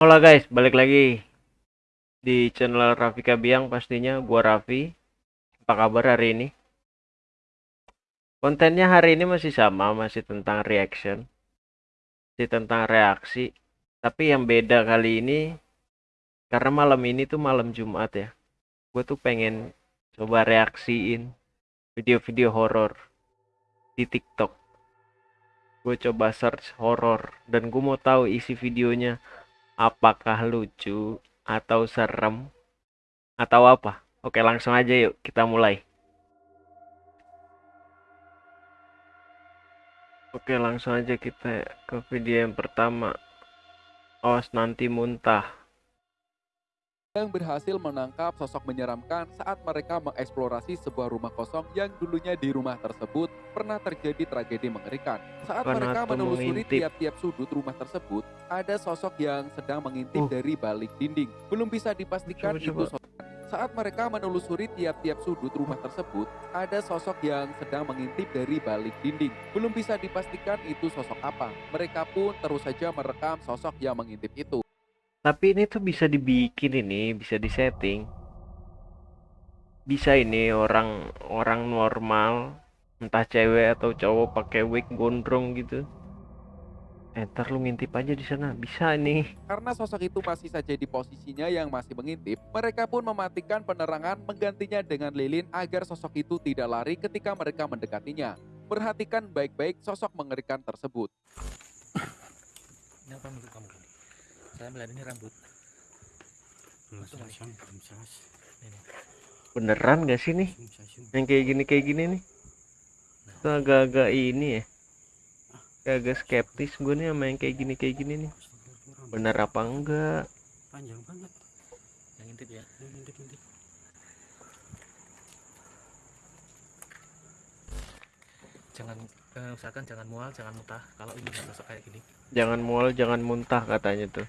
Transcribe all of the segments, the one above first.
Halo guys, balik lagi di channel Raffi Kabiang pastinya gua Raffi. Apa kabar hari ini? Kontennya hari ini masih sama, masih tentang reaction. Masih tentang reaksi. Tapi yang beda kali ini karena malam ini tuh malam Jumat ya. Gue tuh pengen coba reaksiin video-video horor di TikTok. Gue coba search horor dan gue mau tahu isi videonya apakah lucu atau serem atau apa. Oke, langsung aja yuk kita mulai. Oke, langsung aja kita ke video yang pertama. Awas nanti muntah. Yang berhasil menangkap sosok menyeramkan saat mereka mengeksplorasi sebuah rumah kosong yang dulunya di rumah tersebut pernah terjadi tragedi mengerikan. Saat mereka menelusuri tiap-tiap sudut rumah tersebut, ada sosok yang sedang mengintip Uh. dari balik dinding. Belum bisa dipastikan Coba, itu sosok. Saat mereka menelusuri tiap-tiap sudut rumah tersebut, ada sosok yang sedang mengintip dari balik dinding. Belum bisa dipastikan itu sosok apa. Mereka pun terus saja merekam sosok yang mengintip itu. Tapi ini tuh bisa dibikin ini, bisa disetting. Bisa ini orang orang normal, entah cewek atau cowok pakai wig gondrong gitu. Eh, ntar lu ngintip aja di sana. Bisa nih. Karena sosok itu masih saja di posisinya yang masih mengintip, mereka pun mematikan penerangan menggantinya dengan lilin agar sosok itu tidak lari ketika mereka mendekatinya. Perhatikan baik-baik sosok mengerikan tersebut. Ini apa menurut kamu? Saya melihat ini rambut. Beneran gak sih nih? Yang kayak gini kayak gini nih. Itu agak-agak ini ya. Agak skeptis gue nih sama yang kayak gini kayak gini nih. Bener apa enggak? panjang banget Yang intip ya. Yang ngintip-ngintip. Jangan eh, usahakan jangan mual, jangan muntah. Kalau ini nggak sosok kayak gini, Jangan mual, jangan muntah katanya tuh.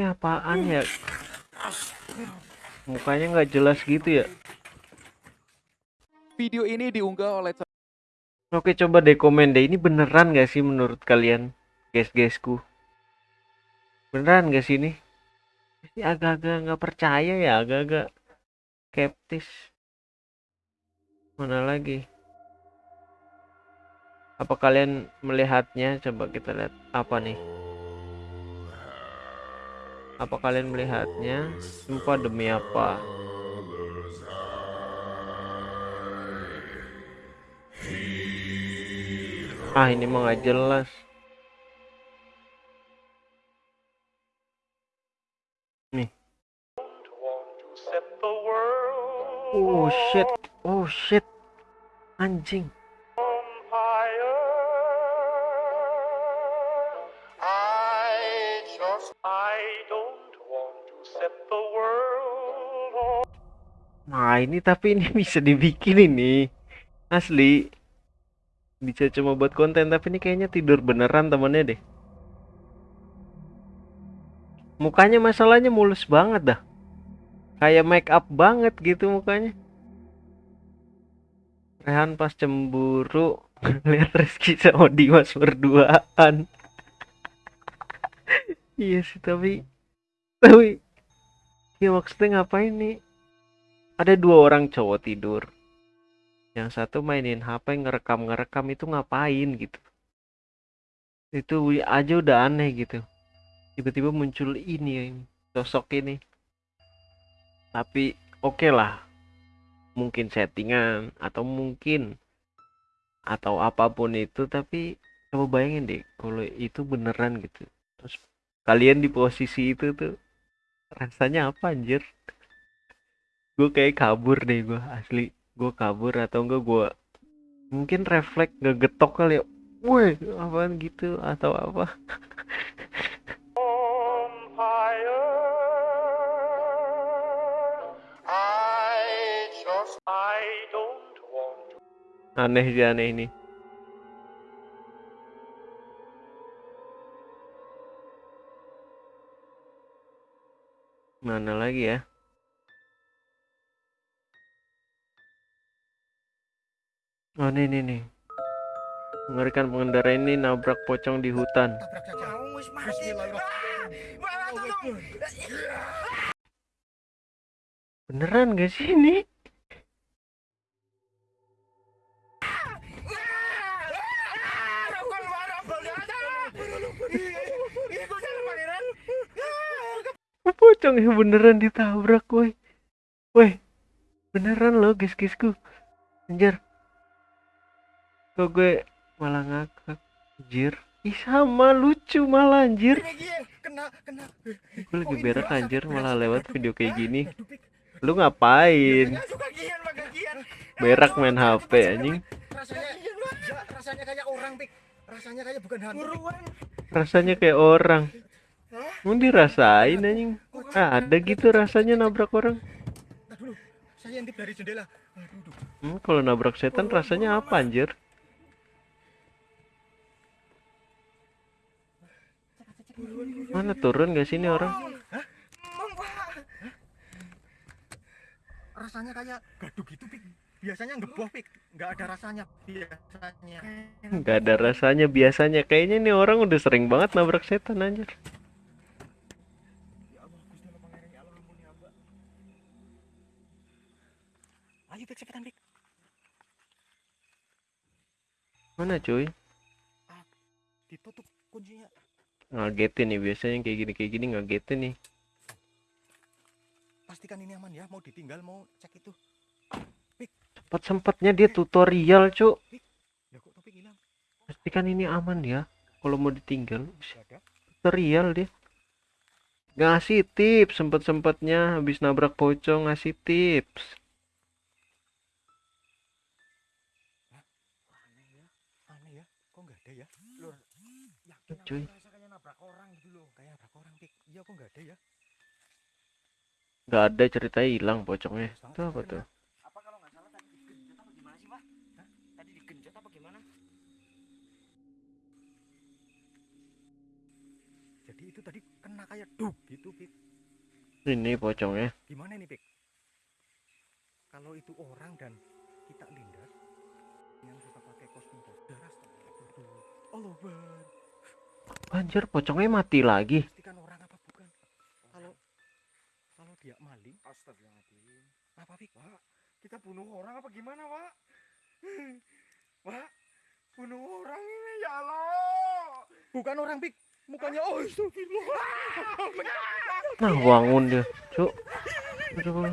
Ini apaan ya? Mukanya nggak jelas gitu ya. Video ini diunggah oleh Oke coba deh komen deh ini beneran gak sih menurut kalian guys-guysku? Beneran gak sih ini? Ini agak-agak nggak percaya ya, agak-agak skeptis. Mana lagi? Apa kalian melihatnya? Coba kita lihat apa nih? Apa kalian melihatnya? Sumpah demi apa? Ah ini mah nggak jelas. Nih. Oh shit, oh shit, anjing. Nah ini tapi ini bisa dibikin ini asli. Bisa cuma buat konten tapi ini kayaknya tidur beneran temennya deh. Mukanya masalahnya mulus banget dah. Kayak make up banget gitu mukanya. Rehan pas cemburu lihat Rizky sama Dimas berduaan. iya sih tapi tapi ya maksudnya ngapain nih? Ada dua orang cowok tidur. Yang satu mainin HP ngerekam-ngerekam itu ngapain gitu. Itu aja udah aneh gitu. Tiba-tiba muncul ini sosok ini. Tapi oke lah. Mungkin settingan atau mungkin atau apa pun itu tapi coba bayangin deh kalau itu beneran gitu. Terus kalian di posisi itu tuh rasanya apa anjir? gue kayak kabur deh gue asli gue kabur atau enggak gue Mungkin refleks ngegetok kali ya. Woi, apaan gitu atau apa? Aneh sih aneh ini. Mana lagi ya? Oh ini nih nih. Mengerikan pengendara ini nabrak pocong di hutan. tolong. Beneran gak sih ini? Pocong yang beneran ditabrak woi. Woi. Beneran loh guys-guysku. Anjir. Kok gue malah ngakak. Anjir. Ih sama lucu malah anjir. Kena kena. Gue lagi berak anjir malah lewat video kayak gini. Aduh, Pik. Lu ngapain? Gian. Berak main HP anjing. Rasanya ya, rasanya kayak orang, Pik. Rasanya kayak bukan hantu. Rasanya kayak orang. Mau dirasain anjing. Ah, ada gitu rasanya nabrak orang. Dulu. Saya intip dari jendela. Hmm, kalau nabrak setan rasanya apa anjir? Mana turun gak sini orang? Rasanya kayak gaduh gitu, Pik. Biasanya ngeboh, Pik. Nggak ada rasanya biasanya. Gak ada rasanya biasanya. Kayaknya nih orang udah sering banget nabrak setan anjir. Ya Allah, Gusti Allah pangeran, ya Allah ampuni hamba. Ayo, Pik, cepetan, Pik. Mana cuy? Ditutup kuncinya. Ngagetin nih biasanya kayak gini kayak gini ngagetin nih. Pastikan ini aman ya. Mau ditinggal, mau cek itu. Sempat sempatnya dia tutorial cuk. Ya kok topik hilang? Pastikan ini aman ya. Kalau mau ditinggal tutorial dia. Ngasih tips sempet sempatnya habis nabrak pocong ngasih tips. Aneh ya. Aneh ya. Kok nggak ada ya? Lur, Yakin Cuy. kayak nabrak orang gitu loh. Kayak nabrak orang, Pik. Iya, kok nggak ada ya? Gak ada ceritanya hilang pocongnya. Itu apa tuh? Apa kalau nggak salah tadi digenjot apa gimana sih, Pak? Hah? Tadi digenjot apa gimana? Jadi itu tadi kena kayak duk gitu, Pik. Ini pocongnya. Gimana nih, Pik? Kalau itu orang dan kita lindas Anjir pocongnya mati lagi. Pastikan orang apa bukan? Kalau kalau dia maling, Astagfirullahaladzim. apa Pik? Pak, kita bunuh orang apa gimana, Pak? Pak, bunuh orang ini ya Allah. Bukan orang, Pik. Mukanya oh, astagfirullah. Nah bangun dia. Cuk. Aduh.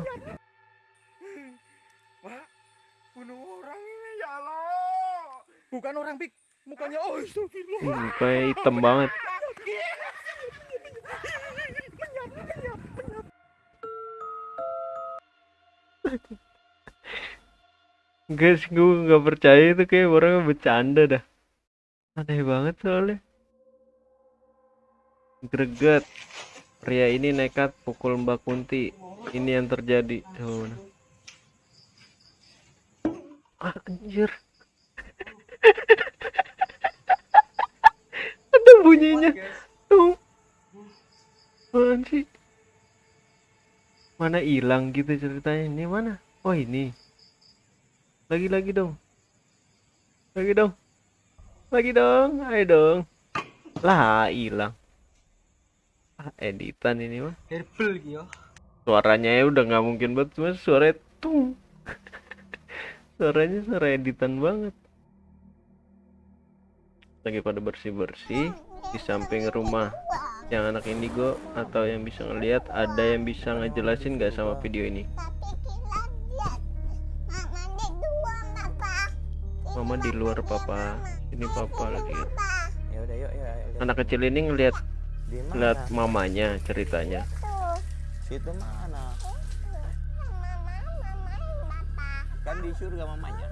Pak, bunuh orang ini ya Allah. Bukan orang, Pik. Mukanya oh, Mukanya hitam banget. Guys, gue nggak percaya itu kayak orangnya bercanda dah. Aneh banget soalnya. Greget. Pria ini nekat pukul Mbak Kunti. Ini yang terjadi. Nah. Ah, anjir. Bunyinya. Tuh. Apaan sih? Mana hilang gitu ceritanya? Ini mana? Oh ini. Lagi-lagi dong. Lagi dong. Lagi dong. Ayo dong. Lah hilang. Ah, editan ini mah. Herbal gitu. Suaranya ya udah nggak mungkin banget cuma suara tung. Suaranya suara editan banget. Lagi pada bersih-bersih di samping rumah yang anak indigo atau yang bisa ngelihat ada yang bisa ngejelasin nggak sama video ini? Mama di luar papa. Ini papa lagi. Ya udah yuk anak kecil ini ngelihat ngeliat mamanya ceritanya. Situ mana? Kan di surga mamanya.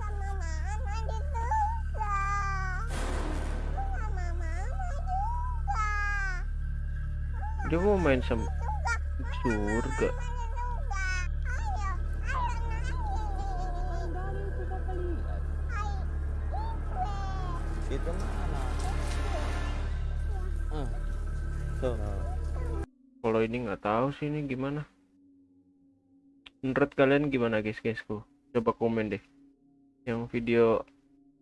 Dia mau main sama surga. Itu mana? Tuh. kalau ini nggak tahu sih ini gimana. Menurut kalian gimana guys guysku? Coba komen deh. Yang video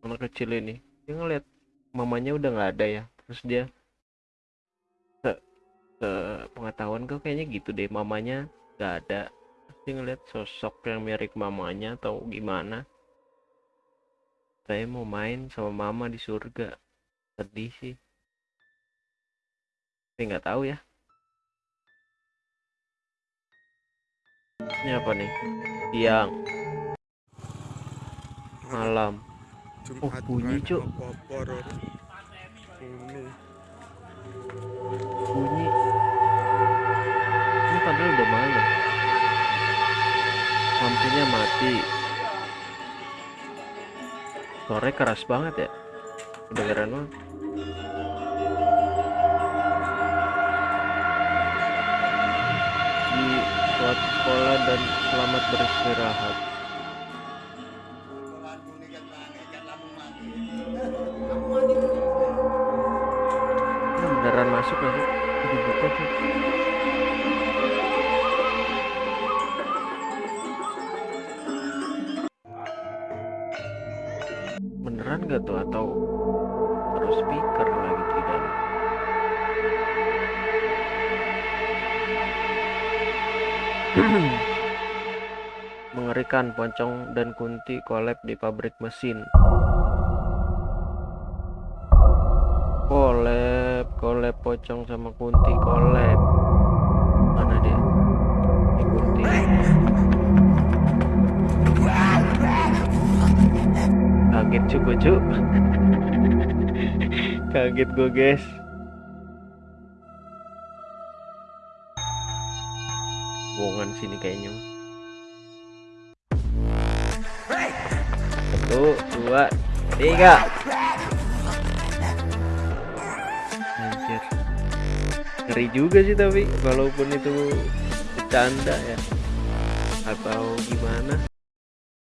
anak kecil ini dia ngeliat mamanya udah nggak ada ya. Terus dia se pengetahuan gue kayaknya gitu deh mamanya nggak ada. Dia ngeliat sosok yang mirip mamanya atau gimana. Saya mau main sama mama di surga. Sedih sih. Tapi nggak tahu ya. Ini apa nih? Siang. Malam. Oh, bunyi, Cuk. bunyi lampunya mati sore keras banget ya kedengeran banget di suatu sekolah dan selamat beristirahat beneran masuk gak sih? Dibuka tuh. Mengerikan Poncong dan Kunti collab di pabrik mesin. Collab, collab Pocong sama Kunti collab. Mana dia? Ini Kunti. Kaget juga, Cuk. Kaget gue, guys. Bohongan sini kayaknya. Satu, dua, tiga. Ngeri juga sih tapi walaupun itu bercanda ya. Atau gimana?